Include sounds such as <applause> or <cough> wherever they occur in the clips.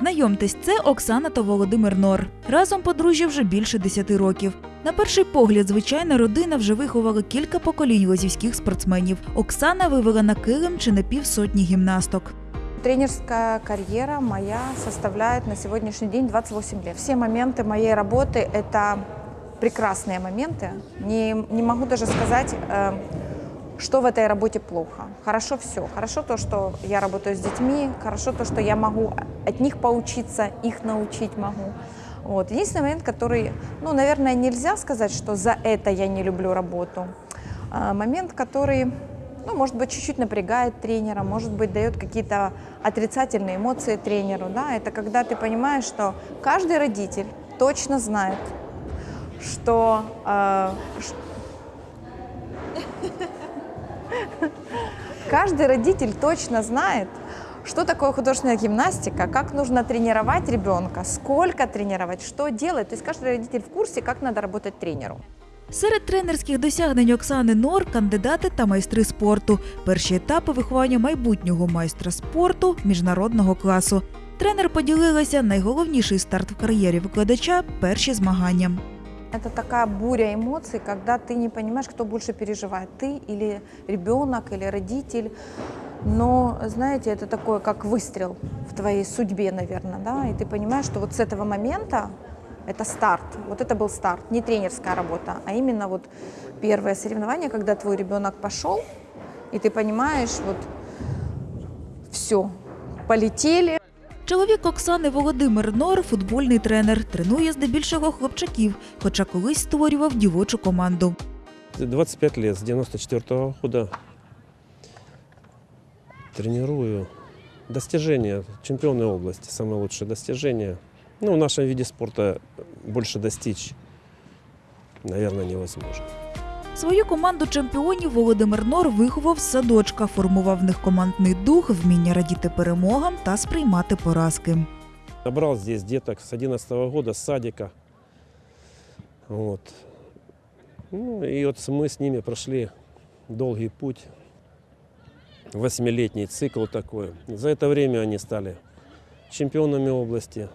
Знайомтесь, це Оксана та Володимир Нор. Разом подружжя вже більше 10 років. На перший погляд, звичайна родина вже виховала кілька поколінь лозівських спортсменів. Оксана вивела на килим чи не півсотні гімнасток. Тренерская карьера моя составляет на сегодняшний день 28 лет. Все моменты моей работы – это прекрасные моменты. Не, не могу даже сказать, э, что в этой работе плохо. Хорошо все. Хорошо то, что я работаю с детьми, хорошо то, что я могу от них поучиться, их научить могу. Вот. Единственный момент, который, ну, наверное, нельзя сказать, что за это я не люблю работу. А, Момент, который ну, может быть, чуть-чуть напрягает тренера, может быть, дает какие-то отрицательные эмоции тренеру. Да? Это когда ты понимаешь, что каждый родитель точно знает, что... э, <laughs> Каждый родитель точно знает, что такое художественная гимнастика, как нужно тренировать ребенка, сколько тренировать, что делать. То есть каждый родитель в курсе, как надо работать тренеру. Серед тренерських досягнень Оксани Нор кандидати та майстри спорту. Перші етапи виховання майбутнього майстра спорту міжнародного класу. Тренер поділилася найголовніший старт в кар'єрі викладача перші змагання. Это такая буря эмоций, когда ты не понимаешь, кто больше переживает, ты или ребенок, или родитель. Но, знаете, это такое, как выстрел в твоей судьбе, наверное, да, и ты понимаешь, что вот с этого момента это старт, вот это был старт, не тренерская работа, а именно вот первое соревнование, когда твой ребенок пошел, и ты понимаешь, вот все, полетели, Чоловік Оксани Володимир Нор футбольний тренер, тренує здебільшого хлопчаків, хоча колись створював дівочу команду. 25 лет, с 94 -го года тренирую. Достижения, чемпионы области, самое лучшее достижение. Ну, в нашем виде спорта больше достичь, наверное, невозможно. Свою команду чемпіонів Володимир Нор виховав з садочка, формував в них командний дух, вміння радіти перемогам та сприймати поразки. Набрал здесь деток с 11 года, с садика. Вот. Ну, и вот мы с ними прошли долгий путь. Восьмилетний цикл такой. За это время они стали чемпионами области,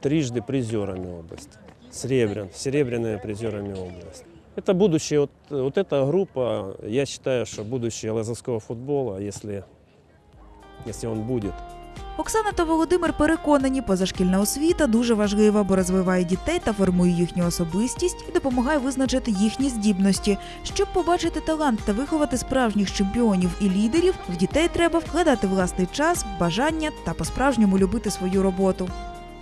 трижды призерами области, серебрян, серебряными призерами области. Это будущее, вот, вот эта группа, я считаю, что будущее лазовского футбола, если, если он будет. Оксана та Володимир переконані, позашкільна освіта дуже важлива, бо розвиває дітей та формує їхню особистість і допомагає визначити їхні здібності. Щоб побачити талант та виховати справжніх чемпіонів і лідерів, в дітей треба вкладати власний час, бажання та по-справжньому любити свою роботу.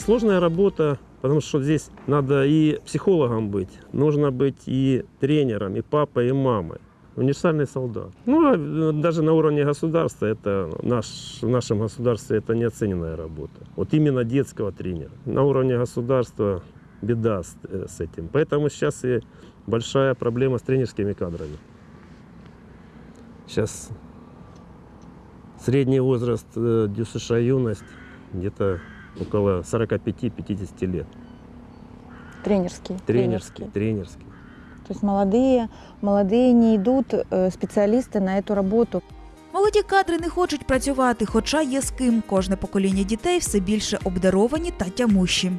Сложная работа, потому что здесь надо и психологом быть, нужно быть и тренером, и папой, и мамой. Универсальный солдат. Ну, а э, даже на уровне государства, это наш, в нашем государстве это неоцененная работа. Вот именно детского тренера. На уровне государства беда с, э, с этим. Поэтому сейчас и большая проблема с тренерскими кадрами. Сейчас средний возраст э, ДЮСШ юность где-то около 45-50 лет. тренерский. Тренерский, тренерский. То есть молодые, молодые не идут э, специалисты на эту работу. Молоді кадри не хочуть працювати, хоча є з ким. Кожне покоління дітей все більше обдаровані та тямущі.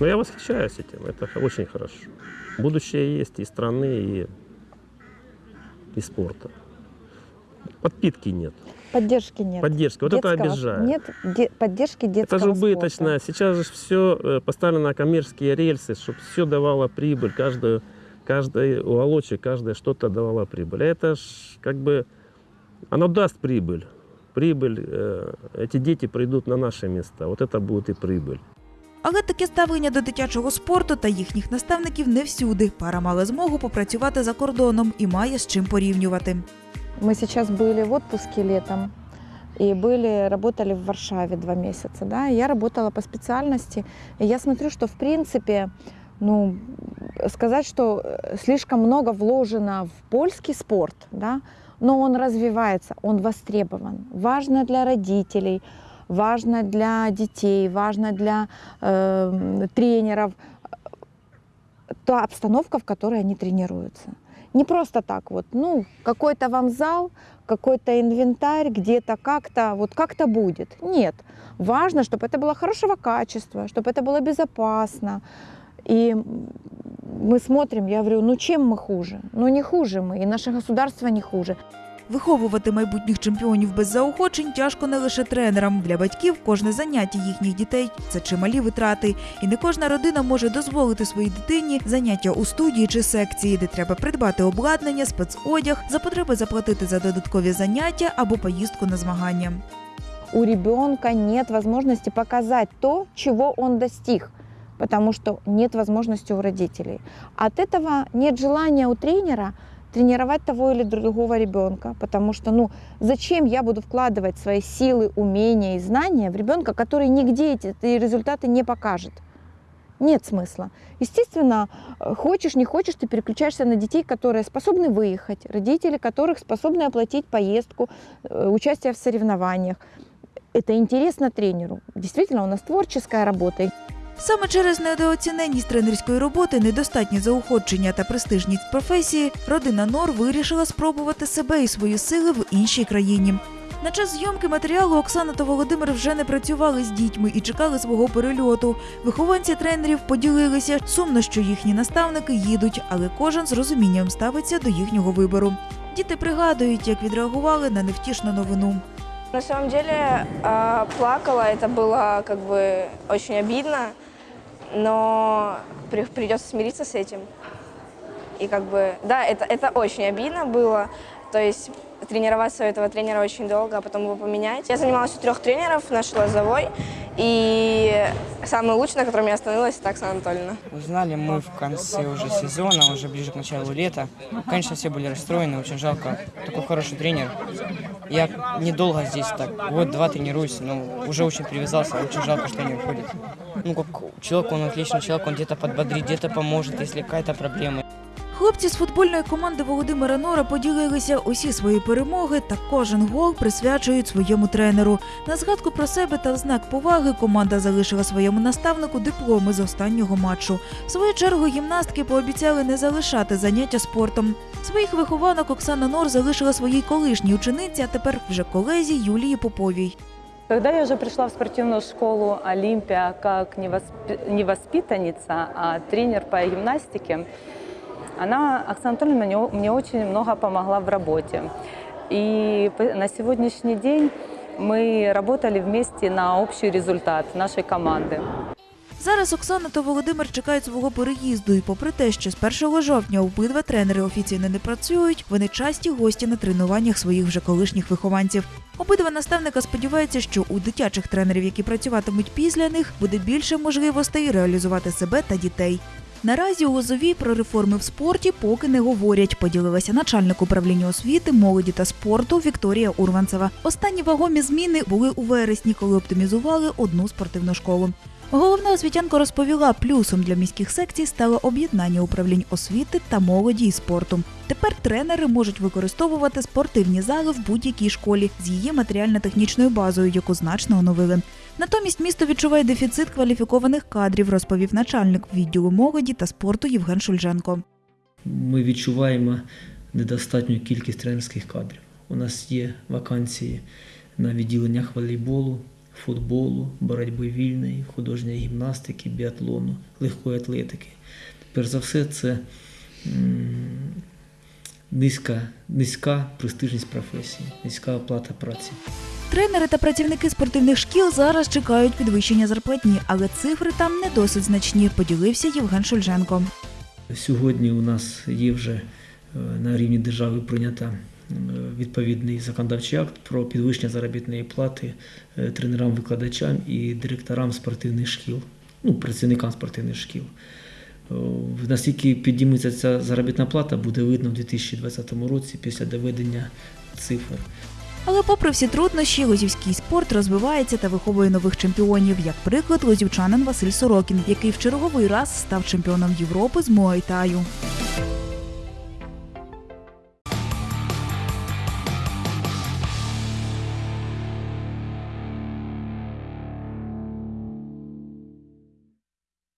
Но я восхищаюсь этим, это очень хорошо. Будущее есть и страны, и, и спорта. Подпитки нет, Поддержки нет. поддержки. Вот это Детского- обижает. Нет де- поддержки детского Это же убыточно. спорта. Сейчас же все поставлено на коммерческие рельсы, чтобы все давало прибыль, каждую, каждый уголочек, каждое что-то давало прибыль. А это ж как бы, оно даст прибыль. Прибыль, э, эти дети придут на наши места. Вот это будет и прибыль. Але таке ставлення до дитячого спорту та їхніх наставників не всюди. Пара мала змогу попрацювати за кордоном і має з чим порівнювати. Мы сейчас были в отпуске летом и были, работали в Варшаве два месяца, да, я работала по специальности, и я смотрю, что в принципе, ну, сказать, что э, слишком много вложено в польский спорт, да, но он развивается, он востребован. Важно для родителей, важно для детей, важно для э, тренеров, та обстановка, в которой они тренируются. Не просто так вот, ну, какой-то вам зал, какой-то инвентарь, где-то как-то, вот как-то будет. Нет. Важно, чтобы это было хорошего качества, чтобы это было безопасно. И мы смотрим, я говорю, ну чем мы хуже? Ну не хуже мы, и наше государство не хуже. Виховувати майбутніх чемпіонів без заохочень тяжко не лише тренерам. Для батьків кожне заняття їхніх дітей це чималі витрати. І не кожна родина може дозволити своїй дитині заняття у студії чи секції, де треба придбати обладнання, спецодяг, за потреби заплатити за додаткові заняття або поїздку на змагання. у ребенка нет возможности показать то, чего он достиг, потому что нет возможности у родителей. От этого нет желания у тренера тренировать того или другого ребенка, потому что, ну, зачем я буду вкладывать свои силы, умения и знания в ребенка, который нигде эти результаты не покажет? Нет смысла. Естественно, э, хочешь, не хочешь, ты переключаешься на детей, которые способны выехать, родители которых способны оплатить поездку, э, участие в соревнованиях. Это интересно тренеру. Действительно, у нас творческая работа. Саме через недооціненність тренерської роботи, недостатнє заохочення та престижність професії, родина Нор вирішила спробувати себе і свої сили в іншій країні. На час зйомки матеріалу Оксана та Володимир вже не працювали з дітьми і чекали свого перельоту. Вихованці тренерів поділилися. Сумно, що їхні наставники їдуть, але кожен з розумінням ставиться до їхнього вибору. Діти пригадують, як відреагували на невтішну новину. На самом деле а, плакала, это было как бы очень обидно, Но при- придется смириться с этим. И как бы, да, это, это очень обидно было. То есть тренироваться у этого тренера очень долго, а потом его поменять. Я занималась у трех тренеров, наш лозовой, и самый лучший, на котором я остановилась, это Оксана Анатольевна. Узнали мы в конце уже сезона, уже ближе к началу лета. Конечно, все были расстроены, очень жалко. Такой хороший тренер. Я недолго здесь так, вот два тренируюсь, но уже очень привязался, очень жалко, что они уходят. Ну, как человек, он отличный человек, он где-то подбодрит, где-то поможет, проблема. Хлопці з футбольної команди Володимира Нора поділилися усі свої перемоги та кожен гол присвячують своєму тренеру. На згадку про себе та в знак поваги команда залишила своєму наставнику дипломи з останнього матчу. В свою чергу гімнастки пообіцяли не залишати заняття спортом. Своїх вихованок Оксана Нор залишила своїй колишній учениці, а тепер вже колезі Юлії Поповій. Когда я уже пришла в спортивную школу «Олимпия» как не, воспи- не воспитанница, а тренер по гимнастике, она, Оксана Анатольевна, мне, очень много помогла в работе. И на сегодняшний день мы работали вместе на общий результат нашей команды. Зараз Оксана та Володимир чекають свого переїзду, і попри те, що з 1 жовтня обидва тренери офіційно не працюють, вони часті гості на тренуваннях своїх вже колишніх вихованців. Обидва наставника сподіваються, що у дитячих тренерів, які працюватимуть після них, буде більше можливостей реалізувати себе та дітей. Наразі у Лозовій про реформи в спорті поки не говорять. Поділилася начальник управління освіти, молоді та спорту Вікторія Урванцева. Останні вагомі зміни були у вересні, коли оптимізували одну спортивну школу. Головна освітянка розповіла, плюсом для міських секцій стало об'єднання управлінь освіти та молоді і спорту. Тепер тренери можуть використовувати спортивні зали в будь-якій школі з її матеріально-технічною базою, яку значно оновили. Натомість місто відчуває дефіцит кваліфікованих кадрів, розповів начальник відділу молоді та спорту Євген Шульженко. ми відчуваємо недостатню кількість тренерських кадрів. У нас є вакансії на відділеннях волейболу, футболу, боротьби вільної, художньої гімнастики, біатлону, легкої атлетики. Перш за все, це низька, низька престижність професії, низька оплата праці. Тренери та працівники спортивних шкіл зараз чекають підвищення зарплатні, але цифри там не досить значні, поділився Євген Шульженко. Сьогодні у нас є вже е, на рівні держави прийнята відповідний законодавчий акт про підвищення заробітної плати е, тренерам-викладачам і директорам спортивних шкіл, ну, працівникам спортивних шкіл. Наскільки підніметься ця заробітна плата, буде видно в 2020 році після доведення цифр. Але попри всі труднощі, лозівський спорт розвивається та виховує нових чемпіонів, як приклад лозівчанин Василь Сорокін, який в черговий раз став чемпіоном Європи з Муайтаю.